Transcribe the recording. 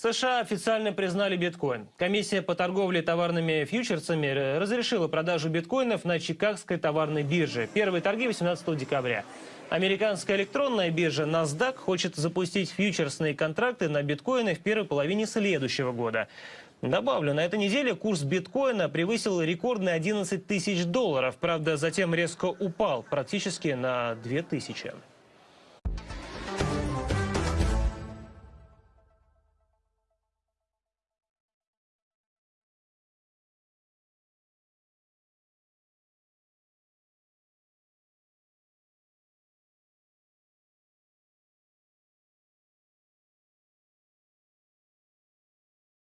США официально признали биткоин. Комиссия по торговле товарными фьючерсами э, разрешила продажу биткоинов на Чикагской товарной бирже. Первые торги 18 декабря. Американская электронная биржа NASDAQ хочет запустить фьючерсные контракты на биткоины в первой половине следующего года. Добавлю, на этой неделе курс биткоина превысил рекордные 11 тысяч долларов. Правда, затем резко упал практически на 2 тысячи.